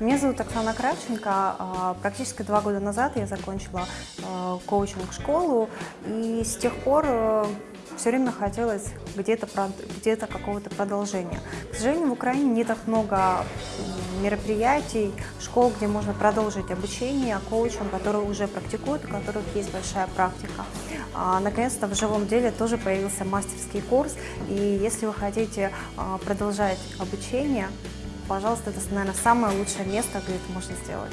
Меня зовут Оксана Кравченко. А, Практически два года назад я закончила э, коучинг-школу, и с тех пор все время хотелось где-то где какого-то продолжения. К сожалению, в Украине не так много мероприятий, школ, где можно продолжить обучение коучам, которые уже практикуют, у которых есть большая практика. А, Наконец-то в живом деле тоже появился мастерский курс, и если вы хотите а, продолжать обучение, пожалуйста, это, наверное, самое лучшее место, где это можно сделать.